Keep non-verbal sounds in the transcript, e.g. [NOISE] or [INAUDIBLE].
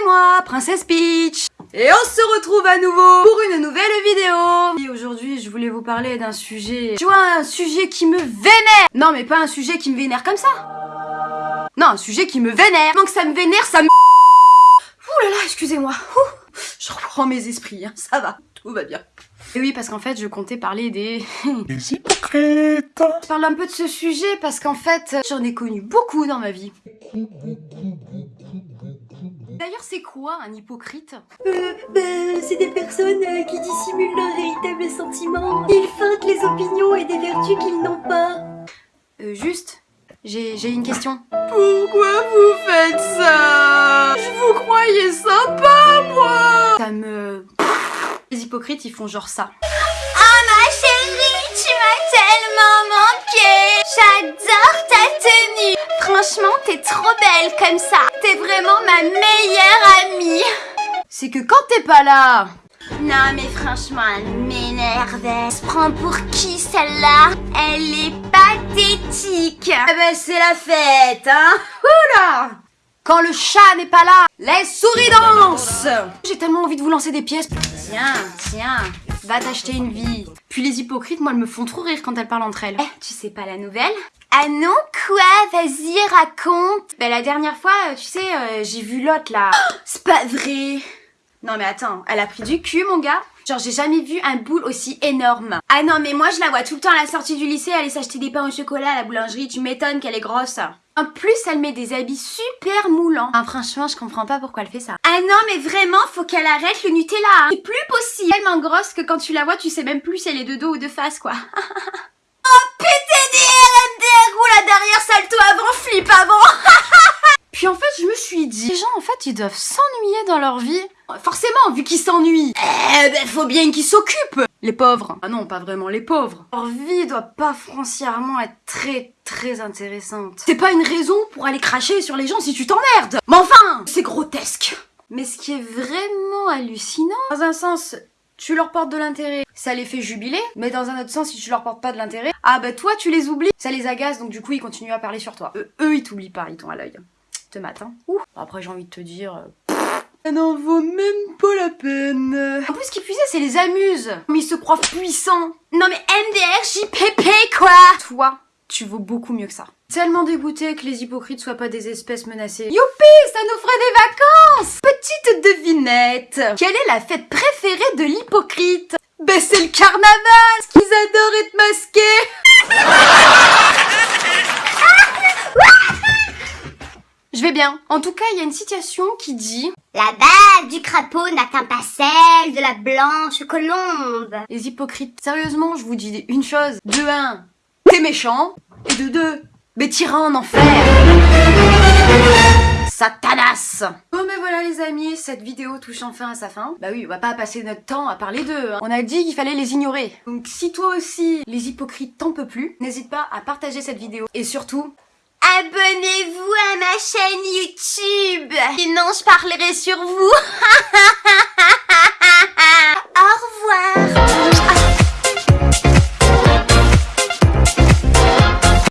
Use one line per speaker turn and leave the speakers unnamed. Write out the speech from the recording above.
c'est moi, Princesse Peach. Et on se retrouve à nouveau pour une nouvelle vidéo. Et aujourd'hui, je voulais vous parler d'un sujet... Tu vois, un sujet qui me vénère. Non, mais pas un sujet qui me vénère comme ça. Non, un sujet qui me vénère. Donc ça me vénère, ça me... Ouh là là, excusez-moi. Je reprends mes esprits, hein. ça va, tout va bien. Et oui, parce qu'en fait, je comptais parler des... [LAUGHS]
Les hypocrites.
Je parle un peu de ce sujet parce qu'en fait, j'en ai connu beaucoup dans ma vie. D'ailleurs, c'est quoi un hypocrite?
Euh, bah, c'est des personnes euh, qui dissimulent leurs véritables sentiments. Ils feintent les opinions et des vertus qu'ils n'ont pas.
Euh, juste, j'ai j'ai une question. Pourquoi vous faites ça? Je vous croyais sympa, moi Ça me... Les hypocrites, ils font genre ça.
Oh ma chérie, tu m'as tellement manqué J'adore ta tenue Franchement, t'es trop belle comme ça ma meilleure amie
C'est que quand t'es pas là...
Non mais franchement, elle m'énerve. Elle se prend pour qui celle-là? Elle est pathétique.
Eh ben, c'est la fête, hein. Oula. Quand le chat n'est pas là, les souris dansent. J'ai tellement envie de vous lancer des pièces. Tiens, tiens, va t'acheter une vie. Puis les hypocrites, moi, elles me font trop rire quand elles parlent entre elles.
Eh, tu sais pas la nouvelle? Ah non, quoi? Vas-y, raconte
Ben, la dernière fois, euh, tu sais, euh, j'ai vu l'autre, là.
C'est pas vrai
Non, mais attends, elle a pris du cul, mon gars Genre, j'ai jamais vu un boule aussi énorme.
Ah non, mais moi je la vois tout le temps à la sortie du lycée aller s'acheter des pains au chocolat à la boulangerie. Tu m'étonnes qu'elle est grosse.
En plus, elle met des habits super moulants. Franchement, je comprends pas pourquoi elle fait ça.
Ah non, mais vraiment, faut qu'elle arrête le Nutella. Hein. C'est plus possible.
Tellement grosse que quand tu la vois, tu sais même plus si elle est de dos ou de face, quoi. [LAUGHS]
flip avant. [LAUGHS]
Puis en fait, je me suis dit, les gens, en fait, ils doivent s'ennuyer dans leur vie. Forcément, vu qu'ils s'ennuient.
Eh ben, faut bien qu'ils s'occupent.
Les pauvres. Ah non, pas vraiment les pauvres. Leur vie doit pas foncièrement être très très intéressante. C'est pas une raison pour aller cracher sur les gens si tu t'emmerdes. Mais enfin, c'est grotesque. Mais ce qui est vraiment hallucinant, dans un sens, tu leur portes de l'intérêt, ça les fait jubiler, mais dans un autre sens, si tu leur portes pas de l'intérêt, ah bah toi tu les oublies, ça les agace, donc du coup ils continuent à parler sur toi. Eux, ils t'oublient pas, ils t'ont à l'œil. Te matin. Ouh. Après j'ai envie de te dire... euh, ça n'en vaut même pas la peine. En plus, ce qui puisait, c'est les amuse. Mais ils se croient puissants.
Non mais MDR, JPP quoi
Toi, tu vaux beaucoup mieux que ça. Tellement dégoûté que les hypocrites soient pas des espèces menacées. Youpi, ça nous ferait des Quelle est la fête préférée de l'hypocrite? Ben c'est le carnaval Qu'ils adorent être masqués [LAUGHS] Je vais bien. En tout cas, il y a une citation qui dit
La bave du crapaud n'atteint pas celle de la blanche colombe.
Les hypocrites, sérieusement, je vous dis une chose. De un, t'es méchant. Et de deux, mais t'iras en enfer. Satanas les amis, cette vidéo touche enfin à sa fin. Bah oui, on va pas passer notre temps à parler d'eux. hein. On a dit qu'il fallait les ignorer. Donc si toi aussi, les hypocrites t'en peux plus, n'hésite pas à partager cette vidéo. Et surtout,
Abonnez-vous à ma chaîne YouTube. Sinon, je parlerai sur vous. [LAUGHS]